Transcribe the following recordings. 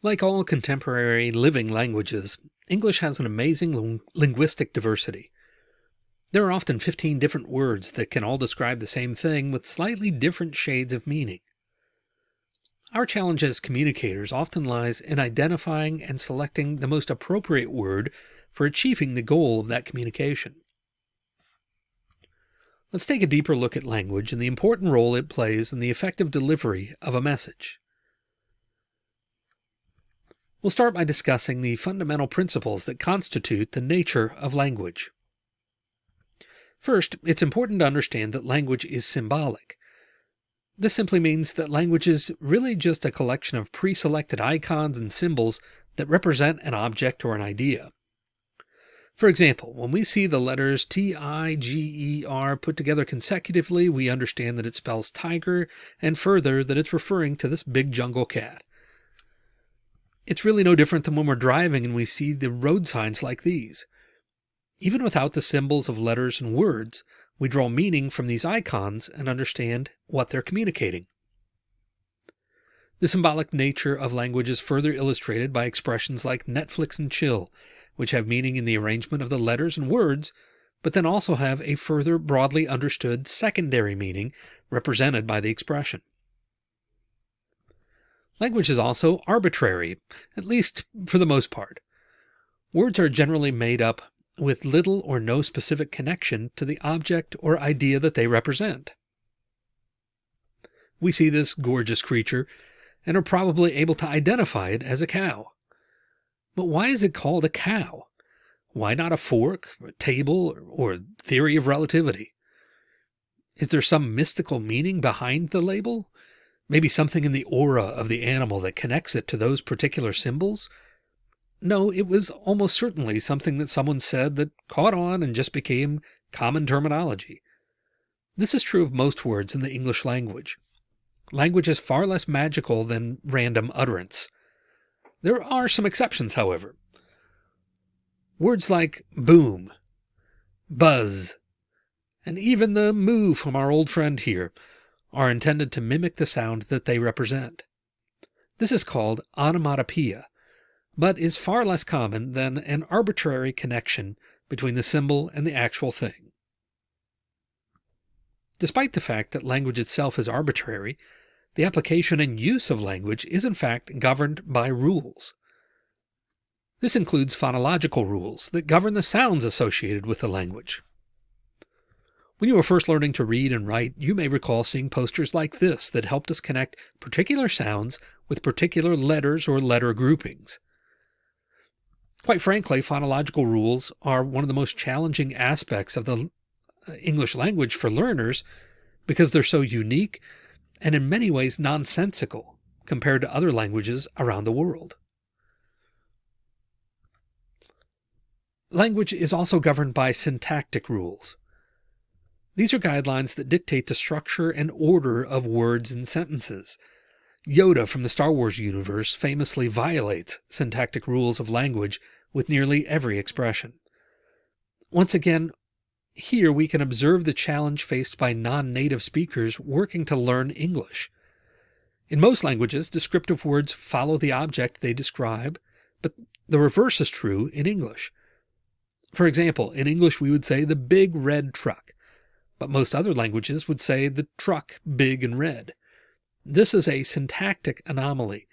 Like all contemporary living languages, English has an amazing linguistic diversity. There are often 15 different words that can all describe the same thing with slightly different shades of meaning. Our challenge as communicators often lies in identifying and selecting the most appropriate word for achieving the goal of that communication. Let's take a deeper look at language and the important role it plays in the effective delivery of a message. We'll start by discussing the fundamental principles that constitute the nature of language. First, it's important to understand that language is symbolic. This simply means that language is really just a collection of pre-selected icons and symbols that represent an object or an idea. For example, when we see the letters T, I, G, E, R put together consecutively, we understand that it spells tiger, and further that it's referring to this big jungle cat. It's really no different than when we're driving and we see the road signs like these. Even without the symbols of letters and words, we draw meaning from these icons and understand what they're communicating. The symbolic nature of language is further illustrated by expressions like Netflix and chill, which have meaning in the arrangement of the letters and words, but then also have a further broadly understood secondary meaning represented by the expression. Language is also arbitrary, at least for the most part. Words are generally made up with little or no specific connection to the object or idea that they represent. We see this gorgeous creature and are probably able to identify it as a cow. But why is it called a cow? Why not a fork, a table, or theory of relativity? Is there some mystical meaning behind the label? Maybe something in the aura of the animal that connects it to those particular symbols? No, it was almost certainly something that someone said that caught on and just became common terminology. This is true of most words in the English language. Language is far less magical than random utterance. There are some exceptions, however. Words like boom, buzz, and even the moo from our old friend here are intended to mimic the sound that they represent. This is called onomatopoeia, but is far less common than an arbitrary connection between the symbol and the actual thing. Despite the fact that language itself is arbitrary, the application and use of language is in fact governed by rules. This includes phonological rules that govern the sounds associated with the language. When you were first learning to read and write, you may recall seeing posters like this that helped us connect particular sounds with particular letters or letter groupings. Quite frankly, phonological rules are one of the most challenging aspects of the uh, English language for learners because they're so unique and in many ways nonsensical compared to other languages around the world. Language is also governed by syntactic rules. These are guidelines that dictate the structure and order of words and sentences. Yoda from the Star Wars universe famously violates syntactic rules of language with nearly every expression. Once again, here we can observe the challenge faced by non-native speakers working to learn English. In most languages, descriptive words follow the object they describe, but the reverse is true in English. For example, in English we would say the big red truck but most other languages would say the truck big and red. This is a syntactic anomaly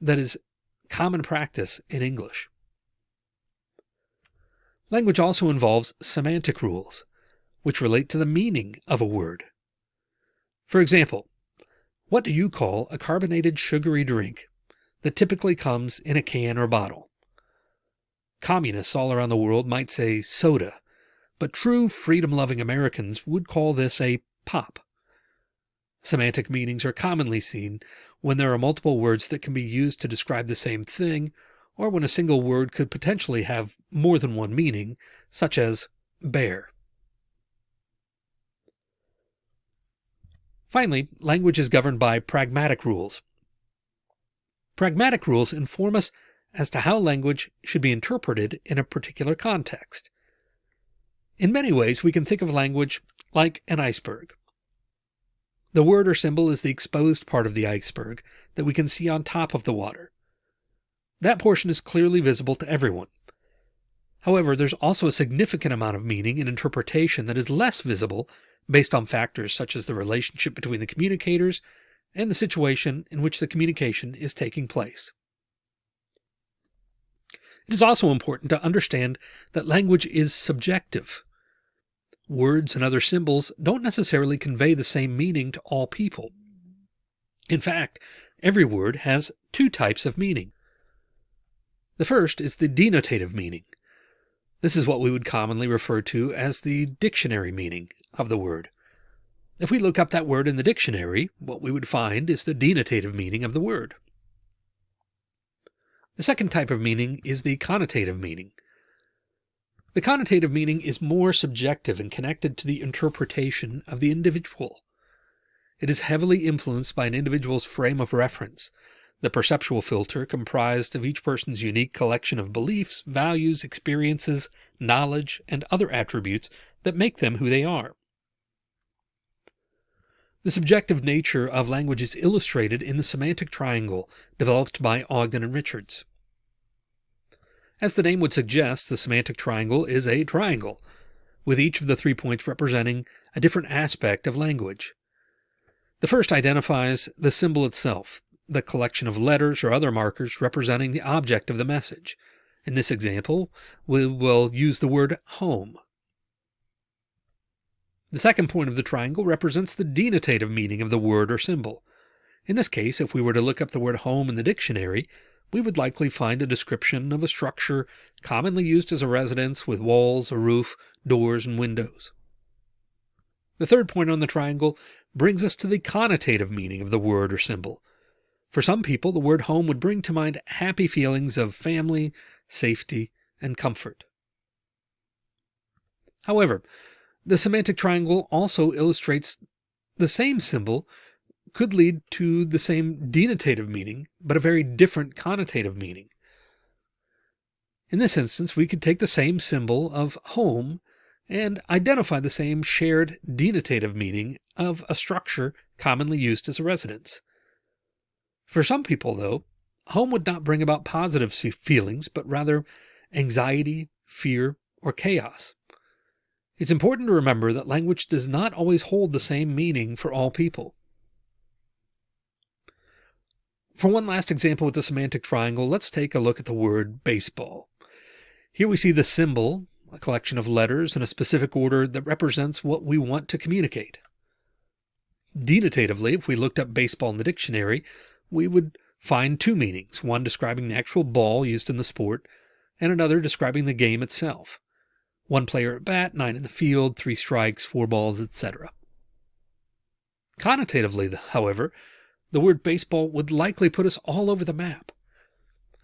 that is common practice in English. Language also involves semantic rules, which relate to the meaning of a word. For example, what do you call a carbonated sugary drink that typically comes in a can or bottle? Communists all around the world might say soda but true freedom loving Americans would call this a pop. Semantic meanings are commonly seen when there are multiple words that can be used to describe the same thing, or when a single word could potentially have more than one meaning, such as bear. Finally, language is governed by pragmatic rules. Pragmatic rules inform us as to how language should be interpreted in a particular context. In many ways, we can think of language like an iceberg. The word or symbol is the exposed part of the iceberg that we can see on top of the water. That portion is clearly visible to everyone. However, there's also a significant amount of meaning and interpretation that is less visible based on factors such as the relationship between the communicators and the situation in which the communication is taking place. It is also important to understand that language is subjective. Words and other symbols don't necessarily convey the same meaning to all people. In fact, every word has two types of meaning. The first is the denotative meaning. This is what we would commonly refer to as the dictionary meaning of the word. If we look up that word in the dictionary, what we would find is the denotative meaning of the word. The second type of meaning is the connotative meaning. The connotative meaning is more subjective and connected to the interpretation of the individual. It is heavily influenced by an individual's frame of reference, the perceptual filter comprised of each person's unique collection of beliefs, values, experiences, knowledge, and other attributes that make them who they are. The subjective nature of language is illustrated in the semantic triangle developed by Ogden and Richards. As the name would suggest, the semantic triangle is a triangle, with each of the three points representing a different aspect of language. The first identifies the symbol itself, the collection of letters or other markers representing the object of the message. In this example, we will use the word home. The second point of the triangle represents the denotative meaning of the word or symbol. In this case, if we were to look up the word home in the dictionary, we would likely find a description of a structure commonly used as a residence with walls, a roof, doors, and windows. The third point on the triangle brings us to the connotative meaning of the word or symbol. For some people, the word home would bring to mind happy feelings of family, safety, and comfort. However, the semantic triangle also illustrates the same symbol could lead to the same denotative meaning, but a very different connotative meaning. In this instance, we could take the same symbol of home and identify the same shared denotative meaning of a structure commonly used as a residence. For some people, though, home would not bring about positive feelings, but rather anxiety, fear, or chaos. It's important to remember that language does not always hold the same meaning for all people. For one last example with the semantic triangle, let's take a look at the word baseball. Here we see the symbol, a collection of letters in a specific order that represents what we want to communicate. Denotatively, if we looked up baseball in the dictionary, we would find two meanings, one describing the actual ball used in the sport, and another describing the game itself one player at bat, nine in the field, three strikes, four balls, etc. Connotatively, however, the word baseball would likely put us all over the map.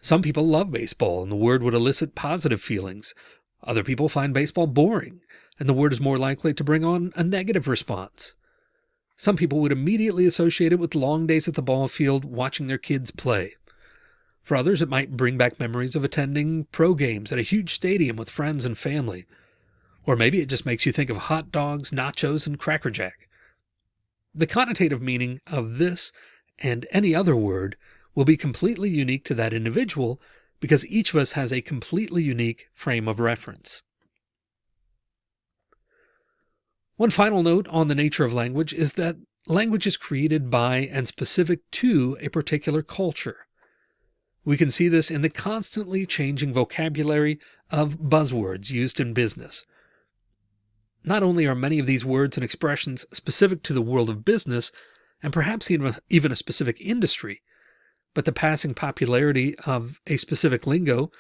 Some people love baseball, and the word would elicit positive feelings. Other people find baseball boring, and the word is more likely to bring on a negative response. Some people would immediately associate it with long days at the ball field watching their kids play. For others, it might bring back memories of attending pro games at a huge stadium with friends and family. Or maybe it just makes you think of hot dogs, nachos, and Cracker Jack. The connotative meaning of this and any other word will be completely unique to that individual because each of us has a completely unique frame of reference. One final note on the nature of language is that language is created by and specific to a particular culture. We can see this in the constantly changing vocabulary of buzzwords used in business. Not only are many of these words and expressions specific to the world of business, and perhaps even a specific industry, but the passing popularity of a specific lingo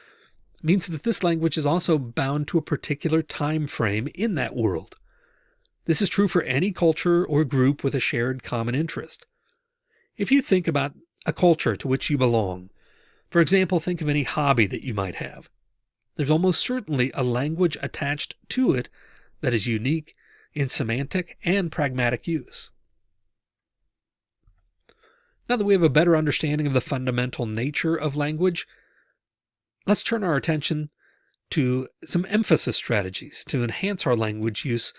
means that this language is also bound to a particular time frame in that world. This is true for any culture or group with a shared common interest. If you think about a culture to which you belong, for example, think of any hobby that you might have. There's almost certainly a language attached to it that is unique in semantic and pragmatic use. Now that we have a better understanding of the fundamental nature of language, let's turn our attention to some emphasis strategies to enhance our language use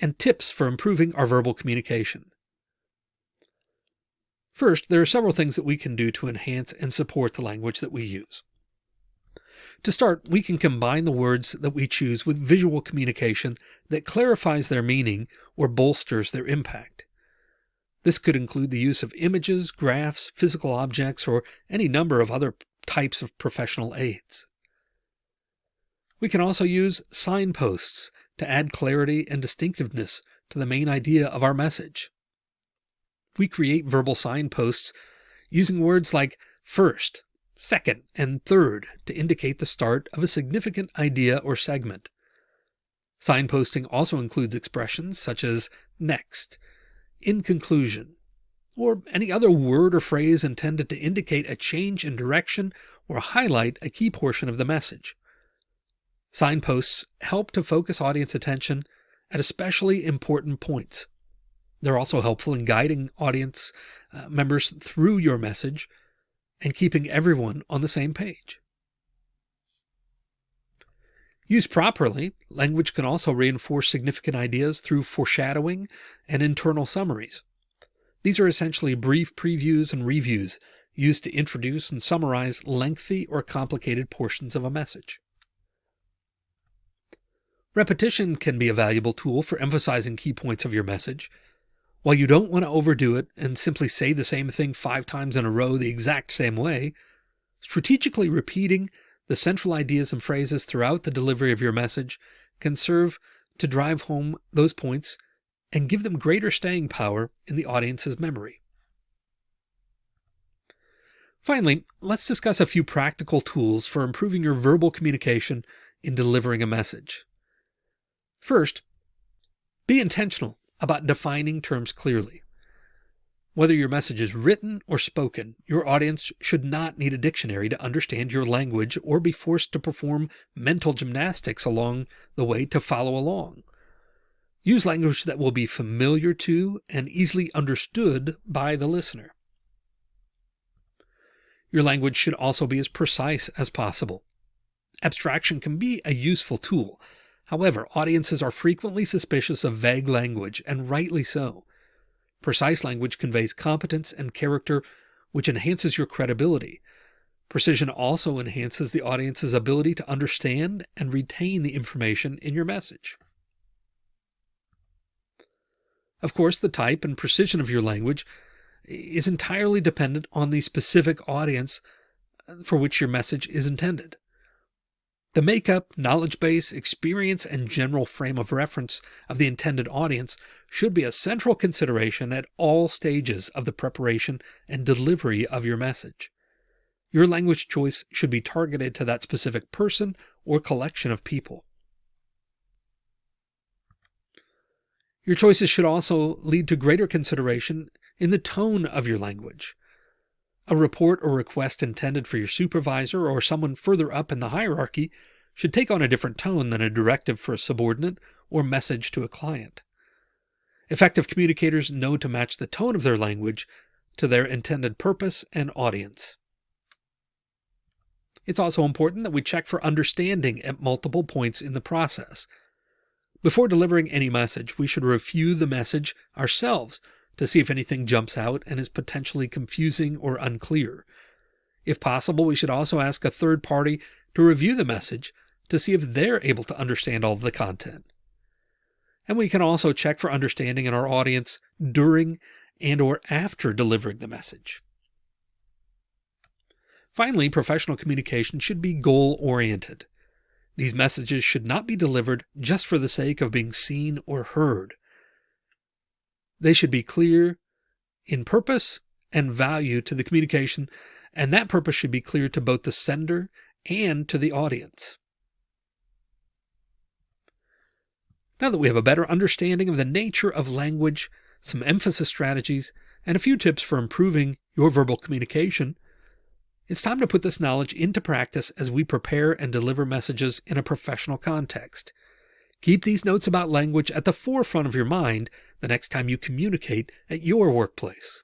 and tips for improving our verbal communication. First, there are several things that we can do to enhance and support the language that we use. To start, we can combine the words that we choose with visual communication that clarifies their meaning or bolsters their impact. This could include the use of images, graphs, physical objects, or any number of other types of professional aids. We can also use signposts to add clarity and distinctiveness to the main idea of our message. We create verbal signposts using words like first, second, and third to indicate the start of a significant idea or segment. Signposting also includes expressions such as next, in conclusion, or any other word or phrase intended to indicate a change in direction or highlight a key portion of the message. Signposts help to focus audience attention at especially important points. They're also helpful in guiding audience uh, members through your message and keeping everyone on the same page. Used properly, language can also reinforce significant ideas through foreshadowing and internal summaries. These are essentially brief previews and reviews used to introduce and summarize lengthy or complicated portions of a message. Repetition can be a valuable tool for emphasizing key points of your message. While you don't want to overdo it and simply say the same thing five times in a row the exact same way, strategically repeating the central ideas and phrases throughout the delivery of your message can serve to drive home those points and give them greater staying power in the audience's memory. Finally, let's discuss a few practical tools for improving your verbal communication in delivering a message. First, be intentional about defining terms clearly. Whether your message is written or spoken, your audience should not need a dictionary to understand your language or be forced to perform mental gymnastics along the way to follow along. Use language that will be familiar to and easily understood by the listener. Your language should also be as precise as possible. Abstraction can be a useful tool, However, audiences are frequently suspicious of vague language, and rightly so. Precise language conveys competence and character, which enhances your credibility. Precision also enhances the audience's ability to understand and retain the information in your message. Of course, the type and precision of your language is entirely dependent on the specific audience uh, for which your message is intended. The makeup, knowledge base, experience, and general frame of reference of the intended audience should be a central consideration at all stages of the preparation and delivery of your message. Your language choice should be targeted to that specific person or collection of people. Your choices should also lead to greater consideration in the tone of your language. A report or request intended for your supervisor or someone further up in the hierarchy should take on a different tone than a directive for a subordinate or message to a client. Effective communicators know to match the tone of their language to their intended purpose and audience. It's also important that we check for understanding at multiple points in the process. Before delivering any message, we should review the message ourselves to see if anything jumps out and is potentially confusing or unclear. If possible, we should also ask a third party to review the message to see if they're able to understand all of the content. And we can also check for understanding in our audience during and or after delivering the message. Finally, professional communication should be goal oriented. These messages should not be delivered just for the sake of being seen or heard. They should be clear in purpose and value to the communication, and that purpose should be clear to both the sender and to the audience. Now that we have a better understanding of the nature of language, some emphasis strategies, and a few tips for improving your verbal communication, it's time to put this knowledge into practice as we prepare and deliver messages in a professional context. Keep these notes about language at the forefront of your mind the next time you communicate at your workplace.